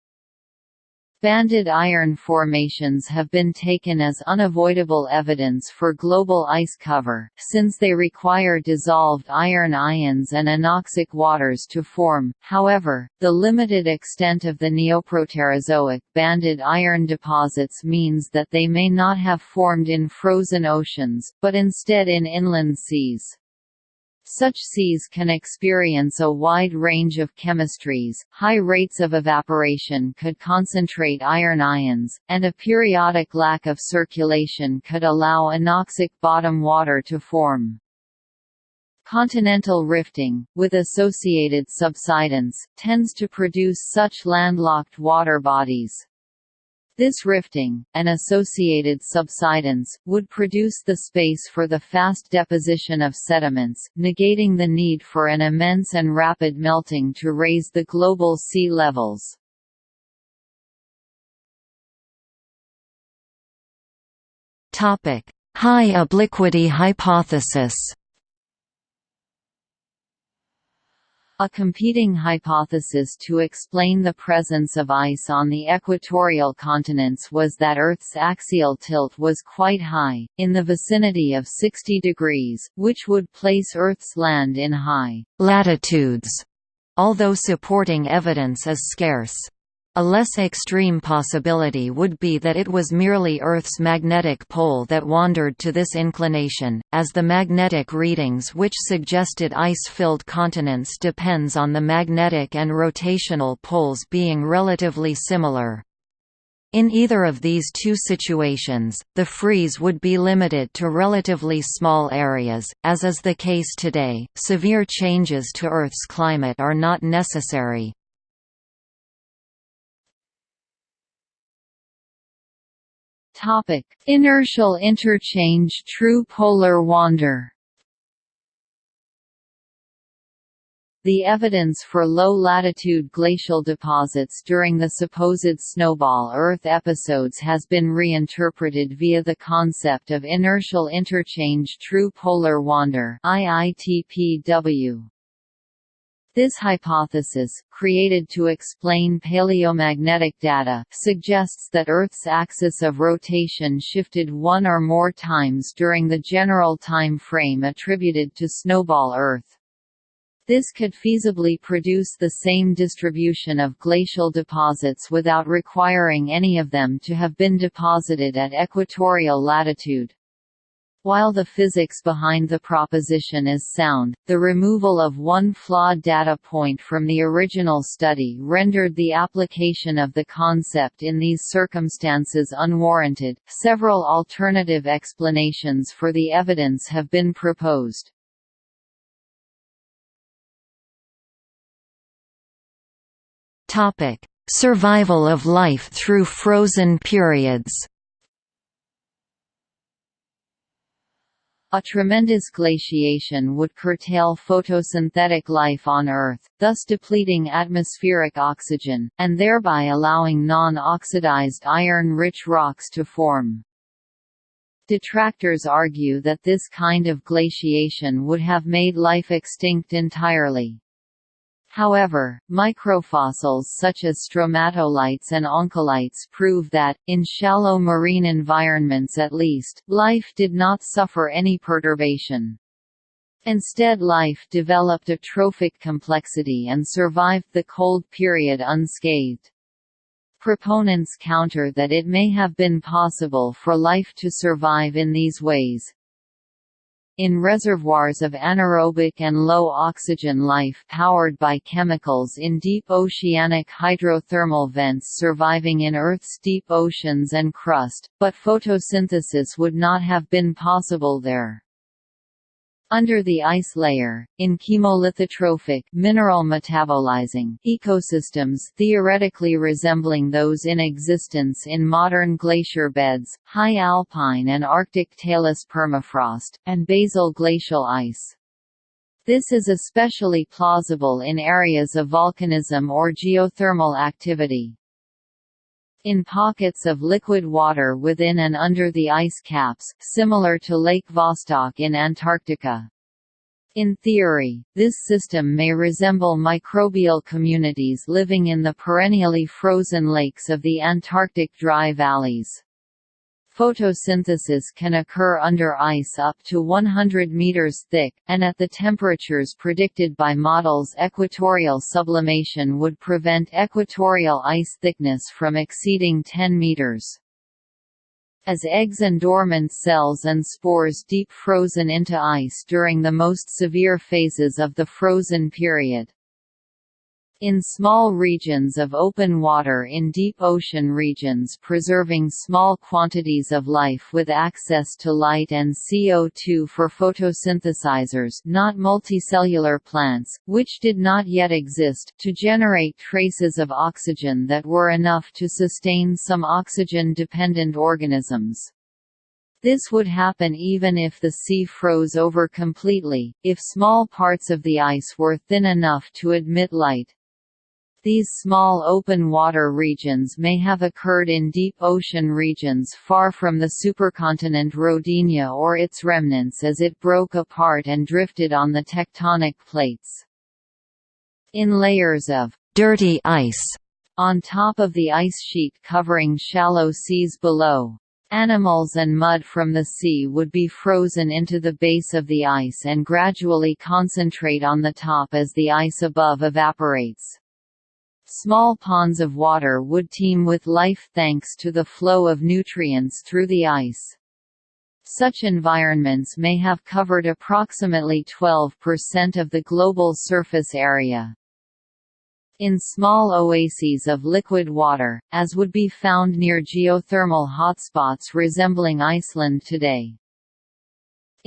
Banded iron formations have been taken as unavoidable evidence for global ice cover, since they require dissolved iron ions and anoxic waters to form. However, the limited extent of the Neoproterozoic banded iron deposits means that they may not have formed in frozen oceans, but instead in inland seas. Such seas can experience a wide range of chemistries, high rates of evaporation could concentrate iron ions, and a periodic lack of circulation could allow anoxic bottom water to form. Continental rifting, with associated subsidence, tends to produce such landlocked water bodies. This rifting, and associated subsidence, would produce the space for the fast deposition of sediments, negating the need for an immense and rapid melting to raise the global sea levels. High obliquity hypothesis A competing hypothesis to explain the presence of ice on the equatorial continents was that Earth's axial tilt was quite high, in the vicinity of 60 degrees, which would place Earth's land in high latitudes, although supporting evidence is scarce. A less extreme possibility would be that it was merely Earth's magnetic pole that wandered to this inclination, as the magnetic readings which suggested ice-filled continents depends on the magnetic and rotational poles being relatively similar. In either of these two situations, the freeze would be limited to relatively small areas, as is the case today. Severe changes to Earth's climate are not necessary. Topic: Inertial interchange True polar wander The evidence for low-latitude glacial deposits during the supposed snowball Earth episodes has been reinterpreted via the concept of inertial interchange true polar wander IITPW. This hypothesis, created to explain paleomagnetic data, suggests that Earth's axis of rotation shifted one or more times during the general time frame attributed to snowball Earth. This could feasibly produce the same distribution of glacial deposits without requiring any of them to have been deposited at equatorial latitude. While the physics behind the proposition is sound, the removal of one flawed data point from the original study rendered the application of the concept in these circumstances unwarranted. Several alternative explanations for the evidence have been proposed. Topic: Survival of life through frozen periods A tremendous glaciation would curtail photosynthetic life on Earth, thus depleting atmospheric oxygen, and thereby allowing non-oxidized iron-rich rocks to form. Detractors argue that this kind of glaciation would have made life extinct entirely. However, microfossils such as stromatolites and oncolites prove that, in shallow marine environments at least, life did not suffer any perturbation. Instead life developed a trophic complexity and survived the cold period unscathed. Proponents counter that it may have been possible for life to survive in these ways, in reservoirs of anaerobic and low-oxygen life powered by chemicals in deep oceanic hydrothermal vents surviving in Earth's deep oceans and crust, but photosynthesis would not have been possible there. Under the ice layer, in chemolithotrophic mineral metabolizing ecosystems theoretically resembling those in existence in modern glacier beds, high alpine and Arctic talus permafrost, and basal glacial ice. This is especially plausible in areas of volcanism or geothermal activity in pockets of liquid water within and under the ice caps, similar to Lake Vostok in Antarctica. In theory, this system may resemble microbial communities living in the perennially frozen lakes of the Antarctic dry valleys. Photosynthesis can occur under ice up to 100 meters thick, and at the temperatures predicted by models equatorial sublimation would prevent equatorial ice thickness from exceeding 10 meters. As eggs and dormant cells and spores deep frozen into ice during the most severe phases of the frozen period. In small regions of open water in deep ocean regions preserving small quantities of life with access to light and CO2 for photosynthesizers not multicellular plants, which did not yet exist to generate traces of oxygen that were enough to sustain some oxygen-dependent organisms. This would happen even if the sea froze over completely, if small parts of the ice were thin enough to admit light, these small open water regions may have occurred in deep ocean regions far from the supercontinent Rodinia or its remnants as it broke apart and drifted on the tectonic plates. In layers of dirty ice on top of the ice sheet covering shallow seas below, Animals and mud from the sea would be frozen into the base of the ice and gradually concentrate on the top as the ice above evaporates. Small ponds of water would teem with life thanks to the flow of nutrients through the ice. Such environments may have covered approximately 12% of the global surface area. In small oases of liquid water, as would be found near geothermal hotspots resembling Iceland today.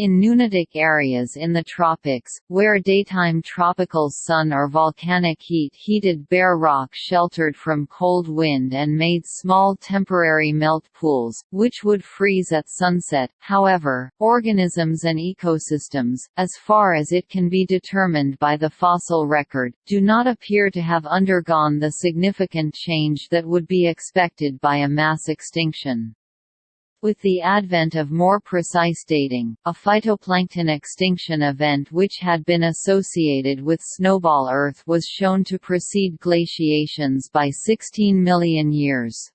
In nunatak areas in the tropics, where daytime tropical sun or volcanic heat heated bare rock sheltered from cold wind and made small temporary melt pools, which would freeze at sunset, however, organisms and ecosystems, as far as it can be determined by the fossil record, do not appear to have undergone the significant change that would be expected by a mass extinction. With the advent of more precise dating, a phytoplankton extinction event which had been associated with snowball Earth was shown to precede glaciations by 16 million years.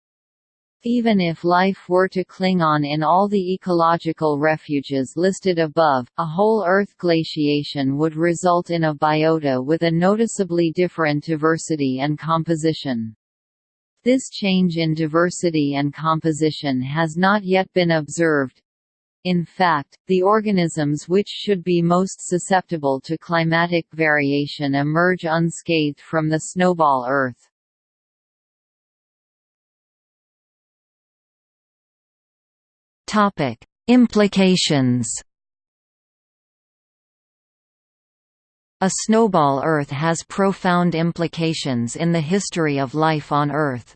Even if life were to cling on in all the ecological refuges listed above, a whole Earth glaciation would result in a biota with a noticeably different diversity and composition. This change in diversity and composition has not yet been observed. In fact, the organisms which should be most susceptible to climatic variation emerge unscathed from the snowball Earth. Implications A snowball Earth has profound implications in the history of life on Earth.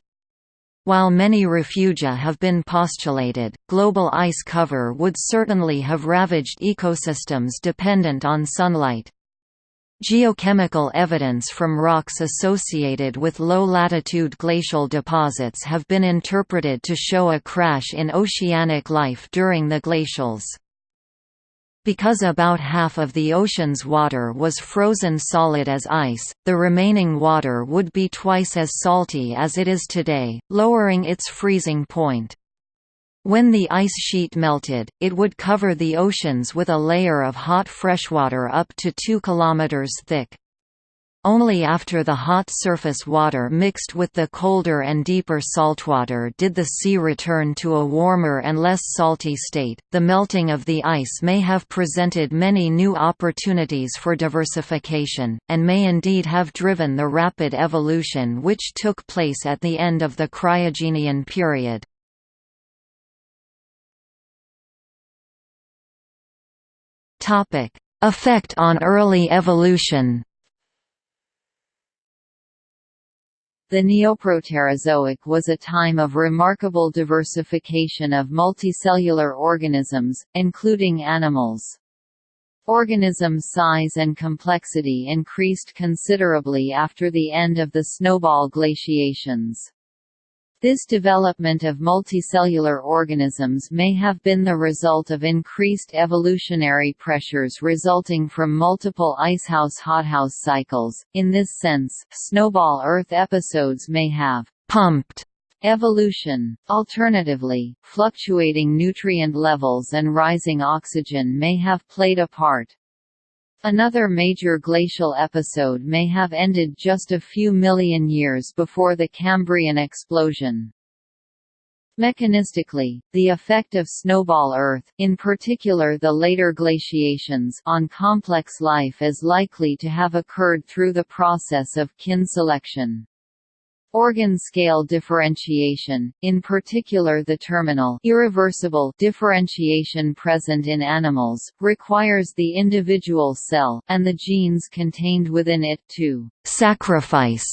While many refugia have been postulated, global ice cover would certainly have ravaged ecosystems dependent on sunlight. Geochemical evidence from rocks associated with low-latitude glacial deposits have been interpreted to show a crash in oceanic life during the glacials. Because about half of the ocean's water was frozen solid as ice, the remaining water would be twice as salty as it is today, lowering its freezing point. When the ice sheet melted, it would cover the oceans with a layer of hot freshwater up to 2 km thick. Only after the hot surface water mixed with the colder and deeper saltwater did the sea return to a warmer and less salty state. The melting of the ice may have presented many new opportunities for diversification, and may indeed have driven the rapid evolution which took place at the end of the Cryogenian period. Effect on early evolution The Neoproterozoic was a time of remarkable diversification of multicellular organisms, including animals. Organism size and complexity increased considerably after the end of the snowball glaciations. This development of multicellular organisms may have been the result of increased evolutionary pressures resulting from multiple icehouse-hothouse cycles. In this sense, snowball Earth episodes may have pumped evolution. Alternatively, fluctuating nutrient levels and rising oxygen may have played a part. Another major glacial episode may have ended just a few million years before the Cambrian explosion. Mechanistically, the effect of snowball Earth, in particular the later glaciations, on complex life is likely to have occurred through the process of kin selection. Organ-scale differentiation, in particular the terminal irreversible differentiation present in animals, requires the individual cell, and the genes contained within it, to «sacrifice»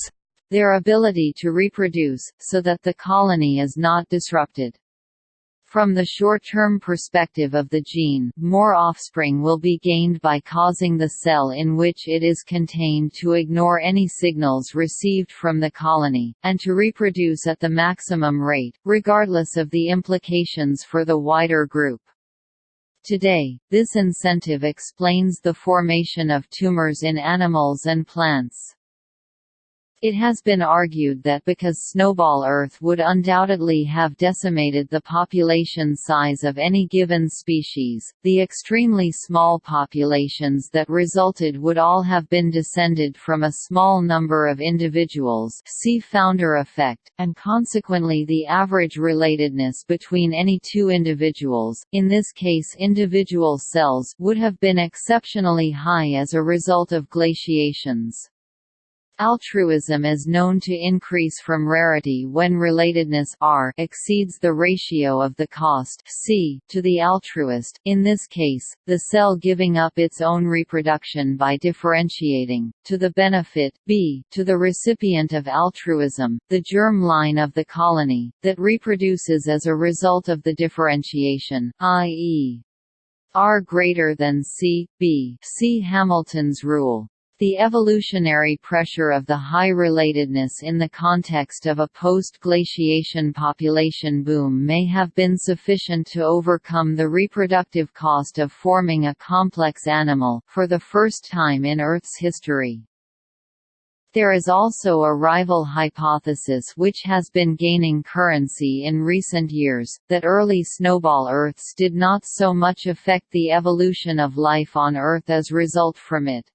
their ability to reproduce, so that the colony is not disrupted. From the short-term perspective of the gene, more offspring will be gained by causing the cell in which it is contained to ignore any signals received from the colony, and to reproduce at the maximum rate, regardless of the implications for the wider group. Today, this incentive explains the formation of tumors in animals and plants. It has been argued that because Snowball Earth would undoubtedly have decimated the population size of any given species, the extremely small populations that resulted would all have been descended from a small number of individuals see founder effect, and consequently the average relatedness between any two individuals, in this case individual cells, would have been exceptionally high as a result of glaciations. Altruism is known to increase from rarity when relatedness R exceeds the ratio of the cost C to the altruist, in this case, the cell giving up its own reproduction by differentiating, to the benefit B to the recipient of altruism, the germ line of the colony, that reproduces as a result of the differentiation, i.e. R greater than C, B see Hamilton's rule. The evolutionary pressure of the high relatedness in the context of a post-glaciation population boom may have been sufficient to overcome the reproductive cost of forming a complex animal, for the first time in Earth's history. There is also a rival hypothesis which has been gaining currency in recent years, that early snowball Earths did not so much affect the evolution of life on Earth as result from it.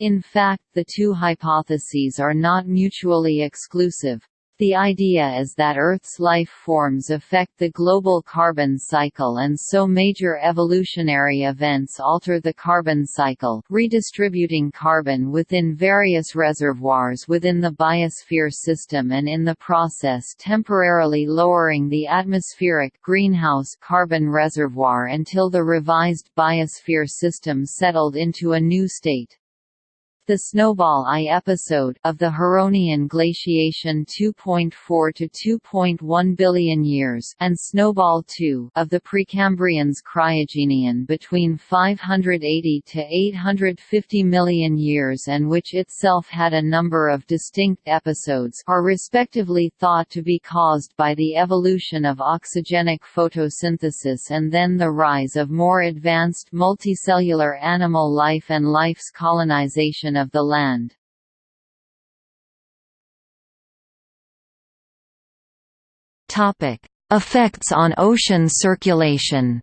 In fact the two hypotheses are not mutually exclusive. The idea is that Earth's life forms affect the global carbon cycle and so major evolutionary events alter the carbon cycle, redistributing carbon within various reservoirs within the biosphere system and in the process temporarily lowering the atmospheric greenhouse carbon reservoir until the revised biosphere system settled into a new state. The Snowball I episode of the Huronian glaciation 2.4 to 2.1 billion years and Snowball II of the Precambrian's cryogenian between 580 to 850 million years and which itself had a number of distinct episodes are respectively thought to be caused by the evolution of oxygenic photosynthesis and then the rise of more advanced multicellular animal life and life's colonization of the land. Topic: Effects on ocean circulation.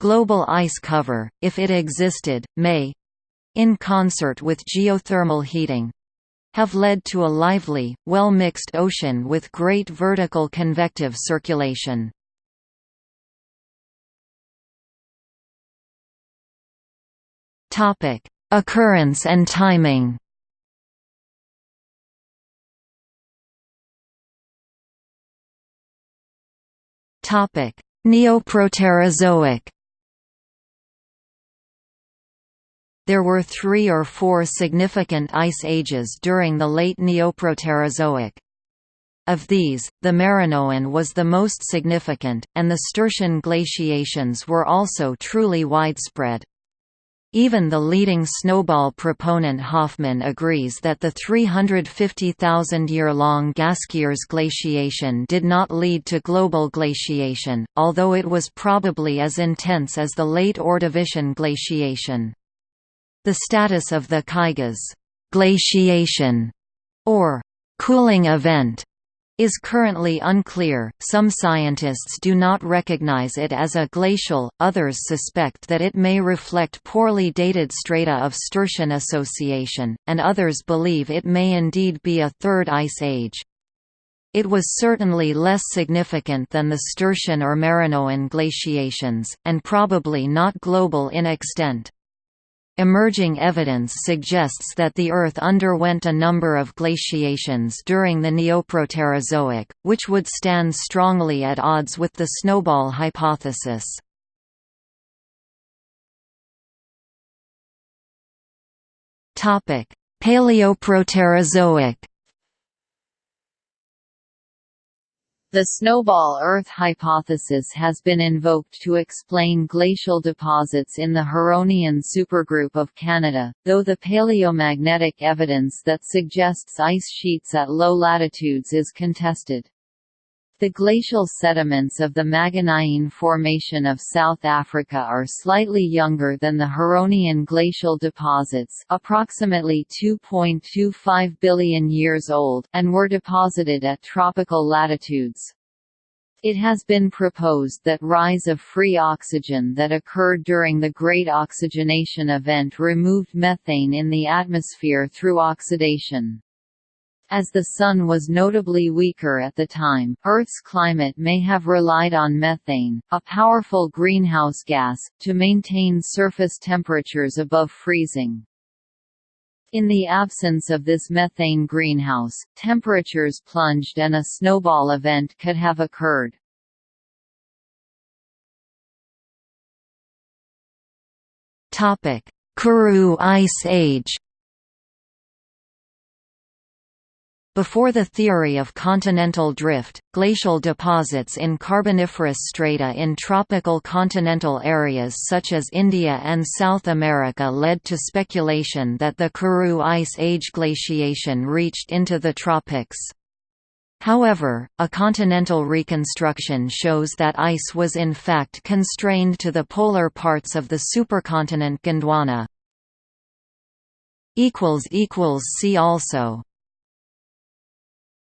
Global ice cover, if it existed, may in concert with geothermal heating have led to a lively, well-mixed ocean with great vertical convective circulation. Topic: Occurrence and timing. Topic: Neoproterozoic. There were three or four significant ice ages during the late Neoproterozoic. Of these, the Marinoan was the most significant, and the Sturtian glaciations were also truly widespread. Even the leading snowball proponent Hoffman agrees that the 350,000-year-long Gaskiers glaciation did not lead to global glaciation, although it was probably as intense as the late Ordovician glaciation. The status of the Kaigas glaciation or cooling event is currently unclear. Some scientists do not recognize it as a glacial, others suspect that it may reflect poorly dated strata of Sturtian association, and others believe it may indeed be a third ice age. It was certainly less significant than the Sturtian or Marinoan glaciations, and probably not global in extent. Emerging evidence suggests that the Earth underwent a number of glaciations during the Neoproterozoic, which would stand strongly at odds with the snowball hypothesis. Paleoproterozoic The snowball Earth hypothesis has been invoked to explain glacial deposits in the Huronian supergroup of Canada, though the paleomagnetic evidence that suggests ice sheets at low latitudes is contested. The glacial sediments of the Makganyene Formation of South Africa are slightly younger than the Huronian glacial deposits approximately 2.25 billion years old, and were deposited at tropical latitudes. It has been proposed that rise of free oxygen that occurred during the Great Oxygenation Event removed methane in the atmosphere through oxidation. As the Sun was notably weaker at the time, Earth's climate may have relied on methane, a powerful greenhouse gas, to maintain surface temperatures above freezing. In the absence of this methane greenhouse, temperatures plunged and a snowball event could have occurred. Karoo Ice Age Before the theory of continental drift, glacial deposits in Carboniferous strata in tropical continental areas such as India and South America led to speculation that the Karoo Ice Age glaciation reached into the tropics. However, a continental reconstruction shows that ice was in fact constrained to the polar parts of the supercontinent Gondwana. See also